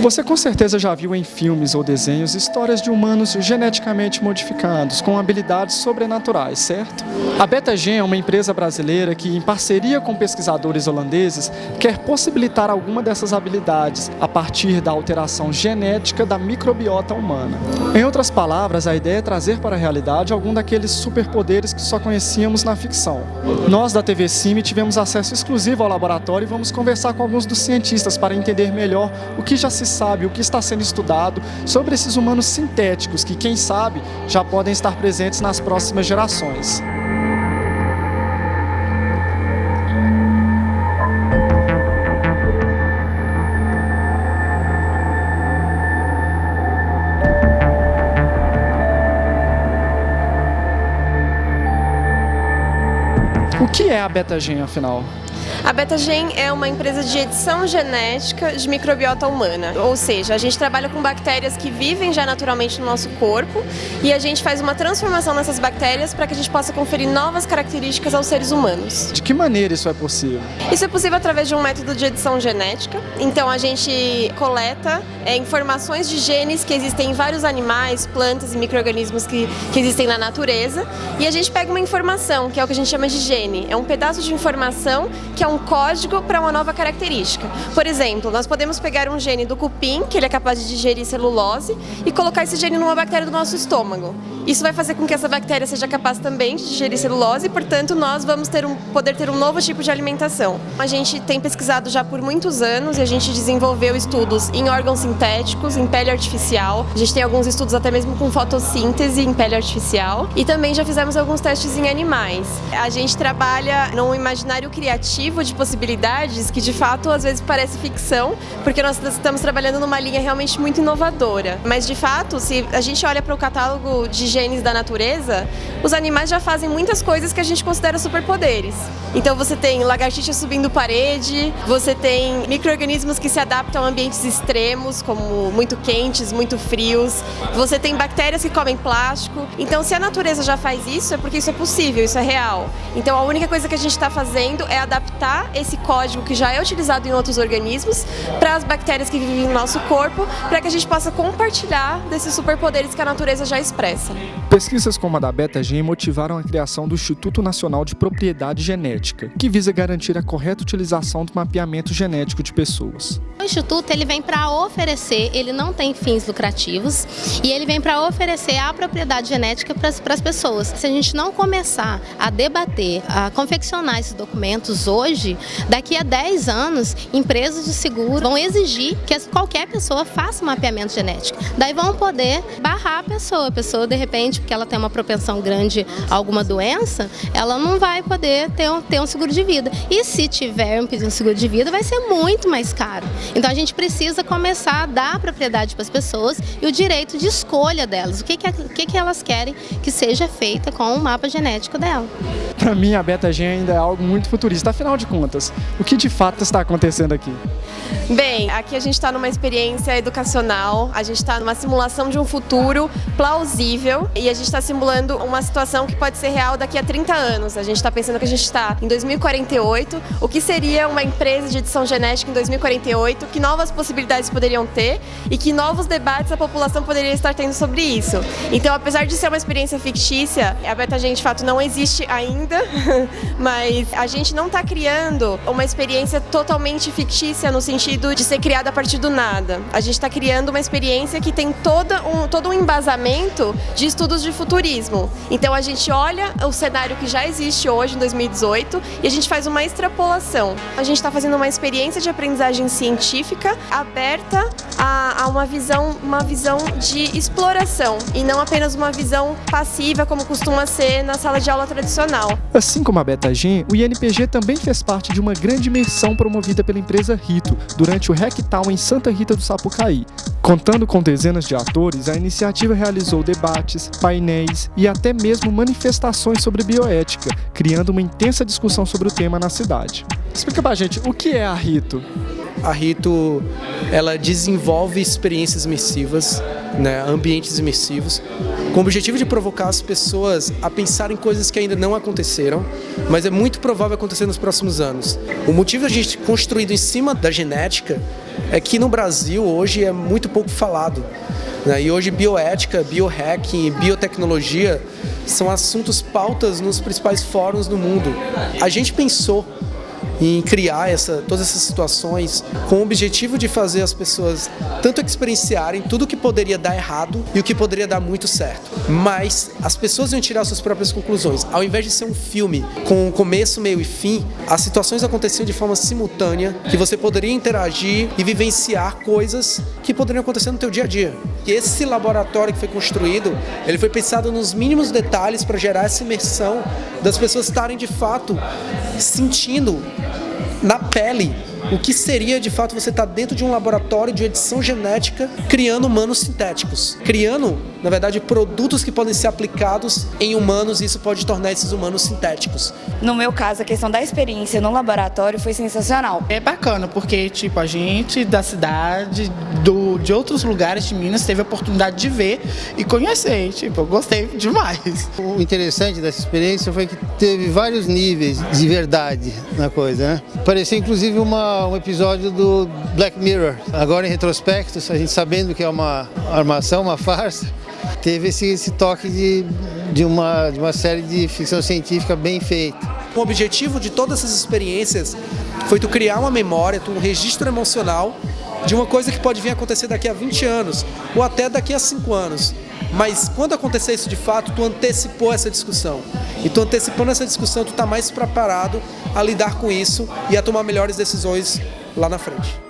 Você com certeza já viu em filmes ou desenhos histórias de humanos geneticamente modificados, com habilidades sobrenaturais, certo? A BetaGen é uma empresa brasileira que, em parceria com pesquisadores holandeses, quer possibilitar alguma dessas habilidades a partir da alteração genética da microbiota humana. Em outras palavras, a ideia é trazer para a realidade algum daqueles superpoderes que só conhecíamos na ficção. Nós da TV Cime tivemos acesso exclusivo ao laboratório e vamos conversar com alguns dos cientistas para entender melhor o que já se sabe, o que está sendo estudado sobre esses humanos sintéticos que, quem sabe, já podem estar presentes nas próximas gerações. O que é a beta-gen, afinal? A Betagen é uma empresa de edição genética de microbiota humana, ou seja, a gente trabalha com bactérias que vivem já naturalmente no nosso corpo e a gente faz uma transformação nessas bactérias para que a gente possa conferir novas características aos seres humanos. De que maneira isso é possível? Isso é possível através de um método de edição genética, então a gente coleta é, informações de genes que existem em vários animais, plantas e micro-organismos que, que existem na natureza e a gente pega uma informação, que é o que a gente chama de gene, é um pedaço de informação que é um código para uma nova característica. Por exemplo, nós podemos pegar um gene do cupim, que ele é capaz de digerir celulose, e colocar esse gene numa bactéria do nosso estômago. Isso vai fazer com que essa bactéria seja capaz também de digerir celulose e, portanto, nós vamos ter um, poder ter um novo tipo de alimentação. A gente tem pesquisado já por muitos anos e a gente desenvolveu estudos em órgãos sintéticos, em pele artificial. A gente tem alguns estudos até mesmo com fotossíntese em pele artificial e também já fizemos alguns testes em animais. A gente trabalha num imaginário criativo de possibilidades que, de fato, às vezes parece ficção, porque nós estamos trabalhando numa linha realmente muito inovadora. Mas, de fato, se a gente olha para o catálogo de genes da natureza, os animais já fazem muitas coisas que a gente considera superpoderes. Então você tem lagartixa subindo parede, você tem micro-organismos que se adaptam a ambientes extremos, como muito quentes, muito frios, você tem bactérias que comem plástico. Então se a natureza já faz isso, é porque isso é possível, isso é real. Então a única coisa que a gente está fazendo é adaptar esse código que já é utilizado em outros organismos para as bactérias que vivem no nosso corpo, para que a gente possa compartilhar desses superpoderes que a natureza já expressa. Pesquisas como a da BetaGen motivaram a criação do Instituto Nacional de Propriedade Genética, que visa garantir a correta utilização do mapeamento genético de pessoas. O Instituto ele vem para oferecer, ele não tem fins lucrativos, e ele vem para oferecer a propriedade genética para as pessoas. Se a gente não começar a debater, a confeccionar esses documentos hoje, daqui a 10 anos, empresas de seguro vão exigir que qualquer pessoa faça um mapeamento genético. Daí vão poder barrar a pessoa, a pessoa de repente, porque ela tem uma propensão grande a alguma doença, ela não vai poder ter um, ter um seguro de vida. E se tiver um seguro de vida, vai ser muito mais caro. Então a gente precisa começar a dar a propriedade para as pessoas e o direito de escolha delas. O que, que, que, que elas querem que seja feita com o mapa genético dela. Para mim, a BetaGen ainda é algo muito futurista. Afinal de contas, o que de fato está acontecendo aqui? Bem, aqui a gente está numa experiência educacional, a gente está numa simulação de um futuro plausível e a gente está simulando uma situação que pode ser real daqui a 30 anos. A gente está pensando que a gente está em 2048, o que seria uma empresa de edição genética em 2048, que novas possibilidades poderiam ter e que novos debates a população poderia estar tendo sobre isso. Então, apesar de ser uma experiência fictícia, a BetaGen de fato não existe ainda, mas a gente não está criando uma experiência totalmente fictícia no sentido de ser criada a partir do nada. A gente está criando uma experiência que tem toda um, todo um embasamento de estudos de futurismo. Então a gente olha o cenário que já existe hoje, em 2018, e a gente faz uma extrapolação. A gente está fazendo uma experiência de aprendizagem científica aberta a, a uma, visão, uma visão de exploração e não apenas uma visão passiva como costuma ser na sala de aula tradicional. Assim como a BetaGen, o INPG também fez parte de uma grande imersão promovida pela empresa Rito durante o Rectal em Santa Rita do Sapucaí. Contando com dezenas de atores, a iniciativa realizou debates, painéis e até mesmo manifestações sobre bioética, criando uma intensa discussão sobre o tema na cidade. Explica pra gente, o que é a Rito? A Rito, ela desenvolve experiências imersivas, né, ambientes imersivos, com o objetivo de provocar as pessoas a pensar em coisas que ainda não aconteceram, mas é muito provável acontecer nos próximos anos. O motivo da gente construído em cima da genética é que no Brasil hoje é muito pouco falado. Né? E hoje bioética, biohacking, biotecnologia são assuntos pautas nos principais fóruns do mundo. A gente pensou em criar essa, todas essas situações com o objetivo de fazer as pessoas tanto experienciarem tudo o que poderia dar errado e o que poderia dar muito certo. Mas as pessoas iam tirar suas próprias conclusões. Ao invés de ser um filme com começo, meio e fim, as situações aconteciam de forma simultânea, que você poderia interagir e vivenciar coisas que poderiam acontecer no teu dia a dia. E esse laboratório que foi construído, ele foi pensado nos mínimos detalhes para gerar essa imersão das pessoas estarem de fato sentindo na pele o que seria de fato você estar tá dentro de um laboratório de edição genética criando humanos sintéticos, criando, na verdade, produtos que podem ser aplicados em humanos e isso pode tornar esses humanos sintéticos. No meu caso, a questão da experiência no laboratório foi sensacional. É bacana, porque tipo, a gente da cidade, do, de outros lugares de Minas, teve a oportunidade de ver e conhecer. Tipo, eu gostei demais. O interessante dessa experiência foi que teve vários níveis de verdade na coisa, né? Parecia inclusive uma um episódio do Black Mirror. Agora em retrospecto, a gente sabendo que é uma armação, uma farsa, teve esse, esse toque de, de, uma, de uma série de ficção científica bem feita. O objetivo de todas essas experiências foi tu criar uma memória, tu um registro emocional de uma coisa que pode vir a acontecer daqui a 20 anos ou até daqui a 5 anos. Mas quando acontecer isso de fato, tu antecipou essa discussão. E tu antecipando essa discussão, tu está mais preparado a lidar com isso e a tomar melhores decisões lá na frente.